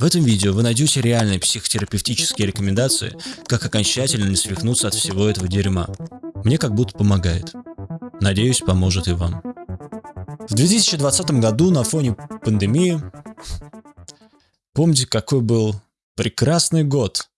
В этом видео вы найдете реальные психотерапевтические рекомендации, как окончательно не свихнуться от всего этого дерьма. Мне как будто помогает. Надеюсь, поможет и вам. В 2020 году на фоне пандемии... Помните, какой был прекрасный год?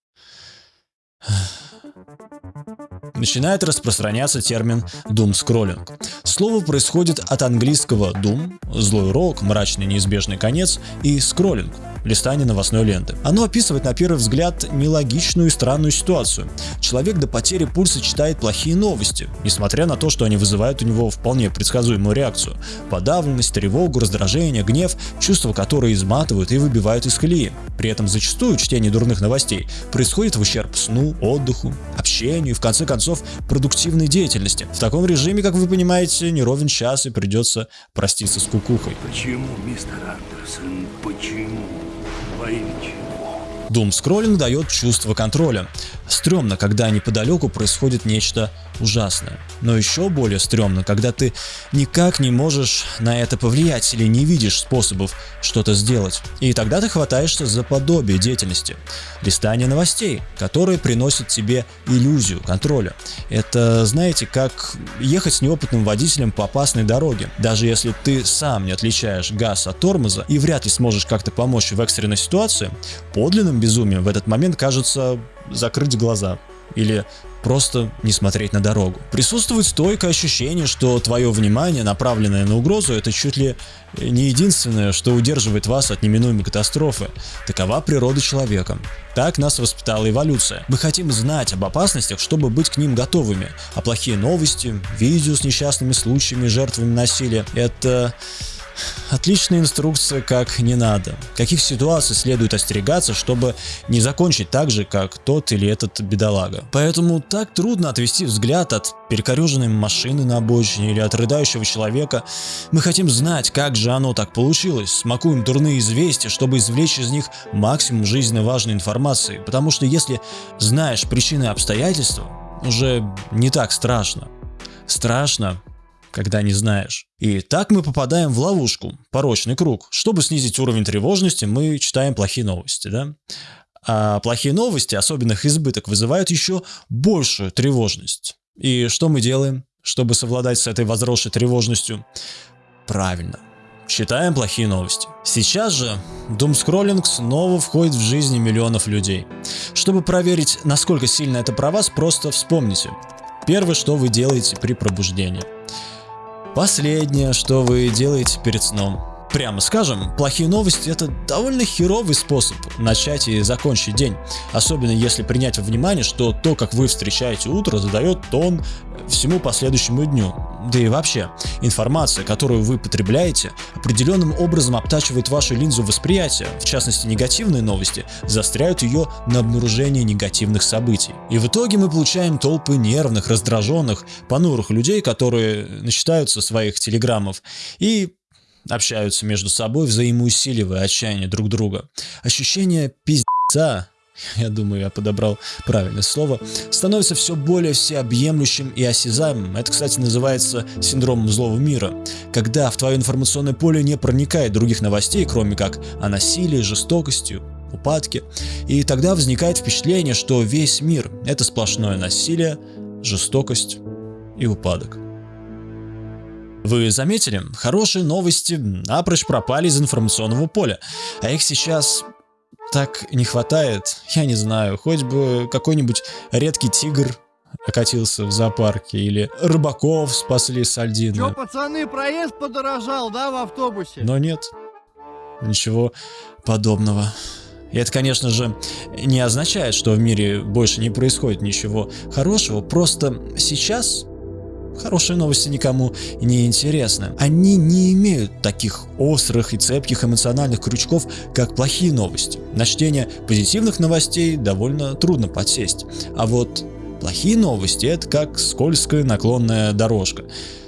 начинает распространяться термин doom-скроллинг. Слово происходит от английского doom – злой урок, мрачный неизбежный конец и скроллинг листание новостной ленты. Оно описывает на первый взгляд нелогичную и странную ситуацию. Человек до потери пульса читает плохие новости, несмотря на то, что они вызывают у него вполне предсказуемую реакцию. Подавленность, тревогу, раздражение, гнев, чувства, которые изматывают и выбивают из колеи. При этом зачастую чтение дурных новостей происходит в ущерб сну, отдыху, общению и в конце концов продуктивной деятельности. В таком режиме, как вы понимаете, не ровен час и придется проститься с кукухой. Почему, мистер Андерсон, почему? Во Doom-скроллинг дает чувство контроля. Стремно, когда неподалеку происходит нечто ужасное. Но еще более стрёмно, когда ты никак не можешь на это повлиять или не видишь способов что-то сделать. И тогда ты хватаешься за подобие деятельности. Листание новостей, которые приносят тебе иллюзию контроля. Это, знаете, как ехать с неопытным водителем по опасной дороге. Даже если ты сам не отличаешь газ от тормоза и вряд ли сможешь как-то помочь в экстренной ситуации, подлинным безумием в этот момент кажется закрыть глаза или просто не смотреть на дорогу. Присутствует стойкое ощущение, что твое внимание, направленное на угрозу, это чуть ли не единственное, что удерживает вас от неминуемой катастрофы. Такова природа человека. Так нас воспитала эволюция. Мы хотим знать об опасностях, чтобы быть к ним готовыми. А плохие новости, видео с несчастными случаями, жертвами насилия – это Отличная инструкция, как не надо. Каких ситуаций следует остерегаться, чтобы не закончить так же, как тот или этот бедолага. Поэтому так трудно отвести взгляд от перекореженной машины на обочине или от рыдающего человека. Мы хотим знать, как же оно так получилось, смакуем дурные известия, чтобы извлечь из них максимум жизненно важной информации, потому что если знаешь причины и обстоятельства, уже не так страшно. Страшно когда не знаешь. И так мы попадаем в ловушку, порочный круг. Чтобы снизить уровень тревожности, мы читаем плохие новости, да? А плохие новости, особенно их избыток, вызывают еще большую тревожность. И что мы делаем, чтобы совладать с этой возросшей тревожностью? Правильно, читаем плохие новости. Сейчас же думскроллинг снова входит в жизни миллионов людей. Чтобы проверить, насколько сильно это про вас, просто вспомните. Первое, что вы делаете при пробуждении. Последнее, что вы делаете перед сном. Прямо скажем, плохие новости это довольно херовый способ начать и закончить день. Особенно если принять во внимание, что то, как вы встречаете утро, задает тон всему последующему дню. Да и вообще, информация, которую вы потребляете, определенным образом обтачивает вашу линзу восприятия, в частности негативные новости, застряют ее на обнаружении негативных событий. И в итоге мы получаем толпы нервных, раздраженных, понурых людей, которые начитаются своих телеграммов и общаются между собой, взаимоусиливая отчаяние друг друга. Ощущение пиздца я думаю, я подобрал правильное слово, становится все более всеобъемлющим и осязаемым. Это, кстати, называется синдромом злого мира, когда в твое информационное поле не проникает других новостей, кроме как о насилии, жестокости, упадке. И тогда возникает впечатление, что весь мир – это сплошное насилие, жестокость и упадок. Вы заметили, хорошие новости напрочь пропали из информационного поля, а их сейчас так не хватает, я не знаю, хоть бы какой-нибудь редкий тигр окатился в зоопарке, или рыбаков спасли с Альдины. Чё, пацаны, проезд подорожал, да, в автобусе? Но нет, ничего подобного. И это, конечно же, не означает, что в мире больше не происходит ничего хорошего, просто сейчас Хорошие новости никому не интересны. Они не имеют таких острых и цепких эмоциональных крючков, как плохие новости. На чтение позитивных новостей довольно трудно подсесть. А вот плохие новости это как скользкая наклонная дорожка.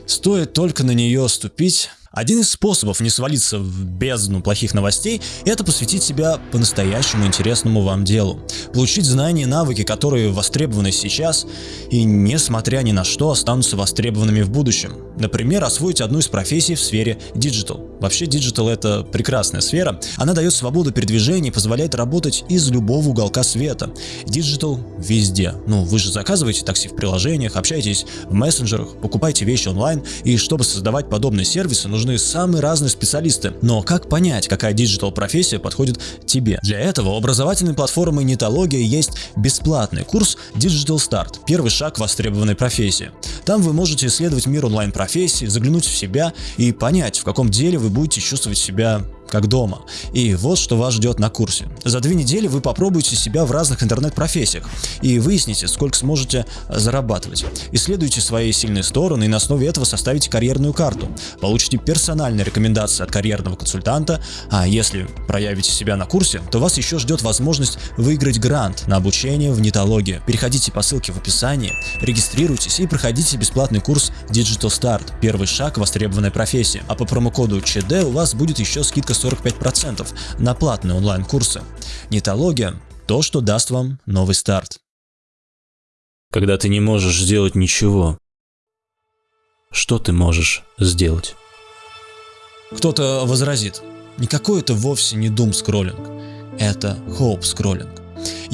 Стоит только на нее ступить, один из способов не свалиться в бездну плохих новостей – это посвятить себя по-настоящему интересному вам делу. Получить знания и навыки, которые востребованы сейчас и, несмотря ни на что, останутся востребованными в будущем. Например, освоить одну из профессий в сфере digital. Вообще, digital это прекрасная сфера. Она дает свободу передвижения и позволяет работать из любого уголка света. Digital везде. Ну, вы же заказываете такси в приложениях, общаетесь в мессенджерах, покупаете вещи онлайн, и чтобы создавать подобные сервисы, нужны самые разные специалисты. Но как понять, какая digital профессия подходит тебе? Для этого у образовательной платформы Нитология есть бесплатный курс Digital Start – первый шаг к востребованной профессии. Там вы можете исследовать мир онлайн-профессий, заглянуть в себя и понять, в каком деле вы будете чувствовать себя как дома. И вот что вас ждет на курсе. За две недели вы попробуете себя в разных интернет-профессиях и выясните, сколько сможете зарабатывать. Исследуйте свои сильные стороны и на основе этого составите карьерную карту. Получите персональные рекомендации от карьерного консультанта, а если проявите себя на курсе, то вас еще ждет возможность выиграть грант на обучение в нетологии. Переходите по ссылке в описании, регистрируйтесь и проходите бесплатный курс Digital Start – первый шаг к востребованной профессии. А по промокоду ЧД у вас будет еще скидка 45% на платные онлайн-курсы. Нетология – то, что даст вам новый старт. Когда ты не можешь сделать ничего, что ты можешь сделать? Кто-то возразит, никакой это вовсе не дум скроллинг, это хоуп скроллинг.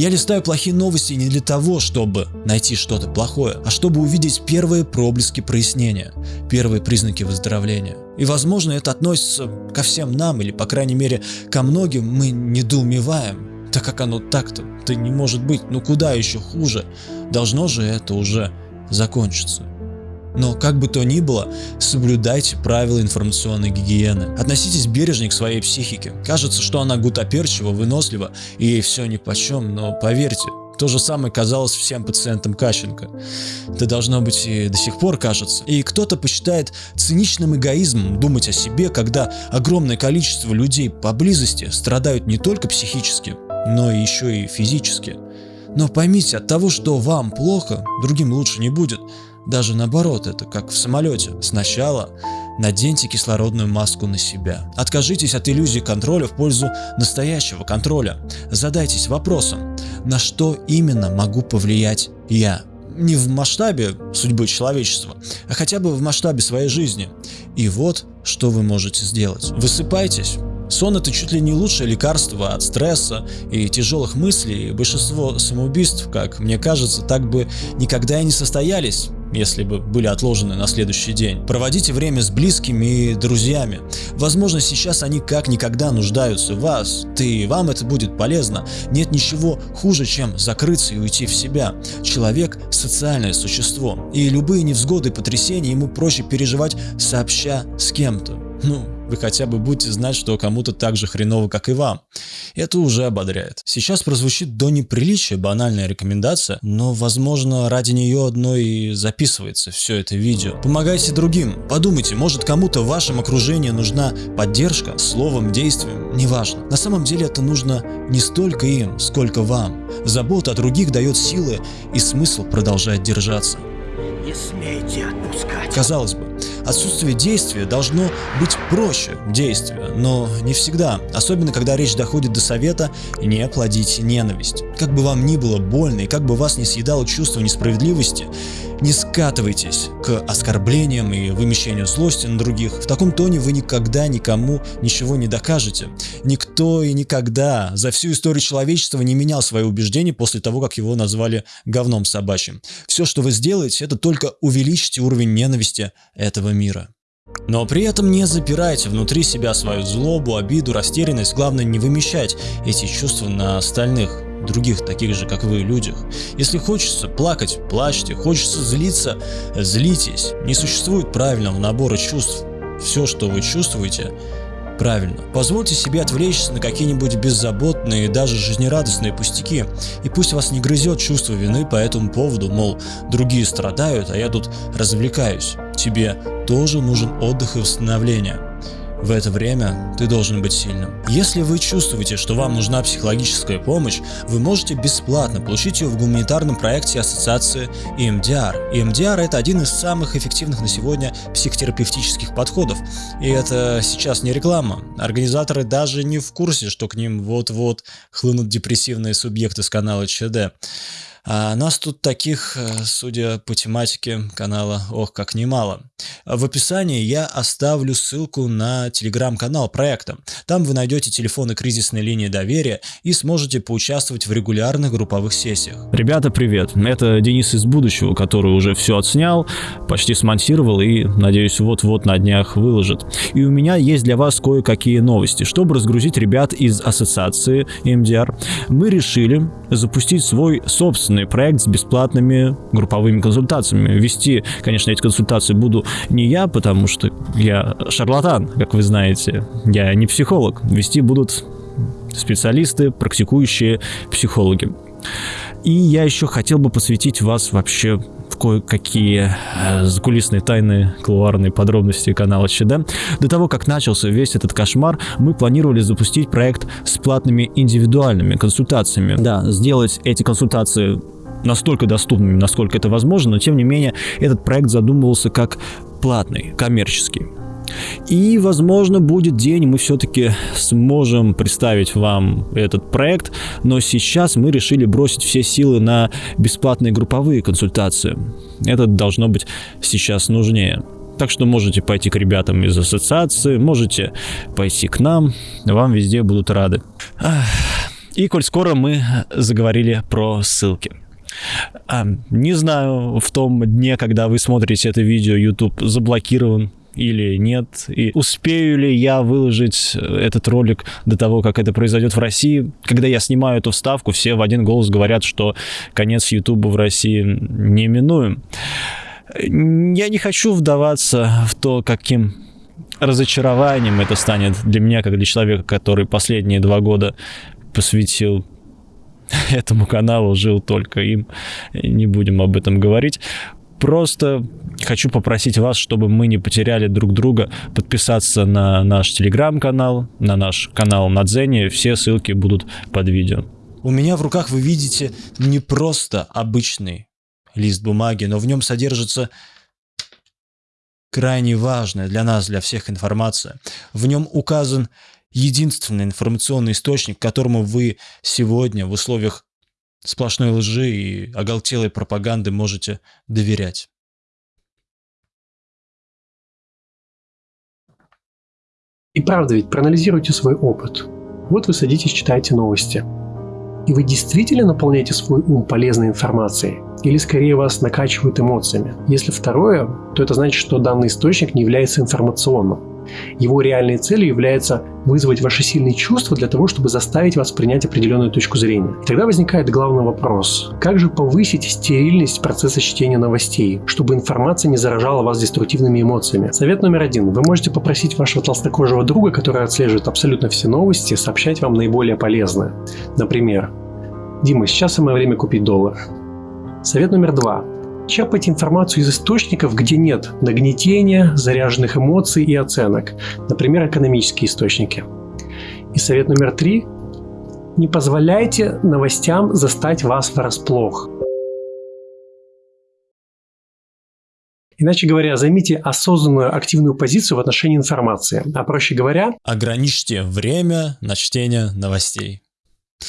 Я листаю плохие новости не для того, чтобы найти что-то плохое, а чтобы увидеть первые проблески прояснения, первые признаки выздоровления. И возможно это относится ко всем нам, или по крайней мере ко многим мы недоумеваем. Так как оно так-то, то не может быть, ну куда еще хуже, должно же это уже закончиться. Но как бы то ни было, соблюдайте правила информационной гигиены. Относитесь бережнее к своей психике. Кажется, что она гутоперчива, вынослива и ей все нипочем, но поверьте, то же самое казалось всем пациентам Кащенко. Это должно быть и до сих пор кажется. И кто-то посчитает циничным эгоизмом думать о себе, когда огромное количество людей поблизости страдают не только психически, но еще и физически. Но поймите, от того, что вам плохо, другим лучше не будет. Даже наоборот, это как в самолете. Сначала наденьте кислородную маску на себя. Откажитесь от иллюзии контроля в пользу настоящего контроля. Задайтесь вопросом, на что именно могу повлиять я? Не в масштабе судьбы человечества, а хотя бы в масштабе своей жизни. И вот, что вы можете сделать. Высыпайтесь, Сон это чуть ли не лучшее лекарство от стресса и тяжелых мыслей, и большинство самоубийств, как мне кажется, так бы никогда и не состоялись, если бы были отложены на следующий день. Проводите время с близкими и друзьями. Возможно, сейчас они как никогда нуждаются в вас, ты вам это будет полезно. Нет ничего хуже, чем закрыться и уйти в себя. Человек – социальное существо, и любые невзгоды и потрясения ему проще переживать сообща с кем-то. Ну, вы хотя бы будете знать, что кому-то так же хреново, как и вам. Это уже ободряет. Сейчас прозвучит до неприличия банальная рекомендация, но возможно ради нее одной и записывается все это видео. Помогайте другим. Подумайте, может кому-то в вашем окружении нужна поддержка, словом, действием, неважно. На самом деле это нужно не столько им, сколько вам. Забота о других дает силы и смысл продолжать держаться. Не смейте отпускать. Казалось бы, отсутствие действия должно быть проще действия, но не всегда, особенно когда речь доходит до совета не плодить ненависть. Как бы вам ни было больно и как бы вас не съедало чувство несправедливости, не скатывайтесь к оскорблениям и вымещению злости на других. В таком тоне вы никогда никому ничего не докажете. Никто и никогда за всю историю человечества не менял свои убеждения после того, как его назвали говном собачьим. Все, что вы сделаете, это только увеличите уровень ненависти этого мира. Но при этом не запирайте внутри себя свою злобу, обиду, растерянность. Главное не вымещать эти чувства на остальных других таких же, как вы, людях. Если хочется плакать, плачьте, хочется злиться, злитесь. Не существует правильного набора чувств. Все, что вы чувствуете, правильно. Позвольте себе отвлечься на какие-нибудь беззаботные, даже жизнерадостные пустяки, и пусть вас не грызет чувство вины по этому поводу, мол, другие страдают, а я тут развлекаюсь. Тебе тоже нужен отдых и восстановление. В это время ты должен быть сильным. Если вы чувствуете, что вам нужна психологическая помощь, вы можете бесплатно получить ее в гуманитарном проекте ассоциации EMDR. EMDR это один из самых эффективных на сегодня психотерапевтических подходов. И это сейчас не реклама. Организаторы даже не в курсе, что к ним вот-вот хлынут депрессивные субъекты с канала ЧД. А нас тут таких, э, судя по тематике канала, ох, как немало. В описании я оставлю ссылку на телеграм-канал проекта. Там вы найдете телефоны кризисной линии доверия и сможете поучаствовать в регулярных групповых сессиях. Ребята, привет! Это Денис из будущего, который уже все отснял, почти смонтировал и, надеюсь, вот-вот на днях выложит. И у меня есть для вас кое-какие новости. Чтобы разгрузить ребят из ассоциации MDR, мы решили запустить свой собственный проект с бесплатными групповыми консультациями. Вести, конечно, эти консультации буду не я, потому что я шарлатан, как вы знаете. Я не психолог. Вести будут специалисты, практикующие психологи. И я еще хотел бы посвятить вас вообще кое-какие э, закулисные тайны, кулуарные подробности канала ЧД. До того, как начался весь этот кошмар, мы планировали запустить проект с платными индивидуальными консультациями. Да, сделать эти консультации настолько доступными, насколько это возможно, но тем не менее этот проект задумывался как платный, коммерческий. И, возможно, будет день, мы все-таки сможем представить вам этот проект, но сейчас мы решили бросить все силы на бесплатные групповые консультации. Это должно быть сейчас нужнее. Так что можете пойти к ребятам из ассоциации, можете пойти к нам, вам везде будут рады. И коль скоро мы заговорили про ссылки. А, не знаю, в том дне, когда вы смотрите это видео, YouTube заблокирован или нет, и успею ли я выложить этот ролик до того, как это произойдет в России. Когда я снимаю эту вставку, все в один голос говорят, что конец YouTube в России неминуем. Я не хочу вдаваться в то, каким разочарованием это станет для меня, как для человека, который последние два года посвятил этому каналу, жил только им. Не будем об этом говорить. Просто хочу попросить вас, чтобы мы не потеряли друг друга, подписаться на наш телеграм-канал, на наш канал на Дзене. Все ссылки будут под видео. У меня в руках вы видите не просто обычный лист бумаги, но в нем содержится крайне важная для нас, для всех информация. В нем указан единственный информационный источник, которому вы сегодня в условиях сплошной лжи и оголтелой пропаганды можете доверять. И правда ведь, проанализируйте свой опыт. Вот вы садитесь, читаете новости. И вы действительно наполняете свой ум полезной информацией? Или скорее вас накачивают эмоциями? Если второе, то это значит, что данный источник не является информационным. Его реальной целью является вызвать ваши сильные чувства для того, чтобы заставить вас принять определенную точку зрения. И тогда возникает главный вопрос. Как же повысить стерильность процесса чтения новостей, чтобы информация не заражала вас деструктивными эмоциями? Совет номер один. Вы можете попросить вашего толстокожего друга, который отслеживает абсолютно все новости, сообщать вам наиболее полезное. Например, Дима, сейчас самое время купить доллар. Совет номер два черпать информацию из источников, где нет нагнетения, заряженных эмоций и оценок, например, экономические источники. И совет номер три – не позволяйте новостям застать вас врасплох. Иначе говоря, займите осознанную активную позицию в отношении информации. А проще говоря... Ограничьте время на чтение новостей.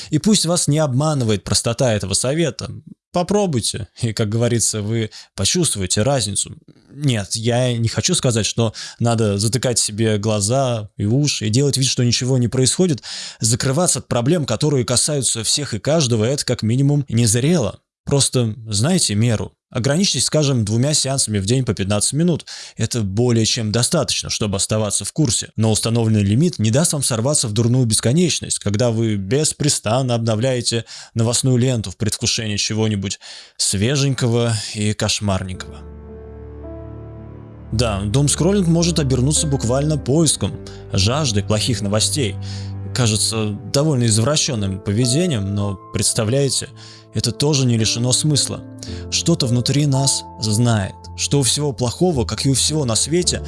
И пусть вас не обманывает простота этого совета. Попробуйте, и, как говорится, вы почувствуете разницу. Нет, я не хочу сказать, что надо затыкать себе глаза и уши и делать вид, что ничего не происходит. Закрываться от проблем, которые касаются всех и каждого, это как минимум незрело. Просто знайте меру. Ограничьтесь, скажем, двумя сеансами в день по 15 минут. Это более чем достаточно, чтобы оставаться в курсе. Но установленный лимит не даст вам сорваться в дурную бесконечность, когда вы беспрестанно обновляете новостную ленту в предвкушении чего-нибудь свеженького и кошмарненького. Да, дом-скроллинг может обернуться буквально поиском, жаждой плохих новостей. Кажется довольно извращенным поведением, но представляете, это тоже не лишено смысла. Что-то внутри нас знает, что у всего плохого, как и у всего на свете,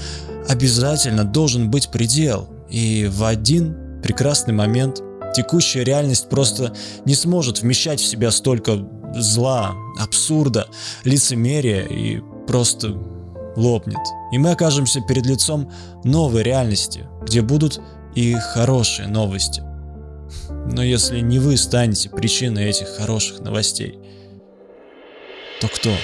обязательно должен быть предел. И в один прекрасный момент текущая реальность просто не сможет вмещать в себя столько зла, абсурда, лицемерия и просто лопнет. И мы окажемся перед лицом новой реальности, где будут и хорошие новости. Но если не вы станете причиной этих хороших новостей, то кто?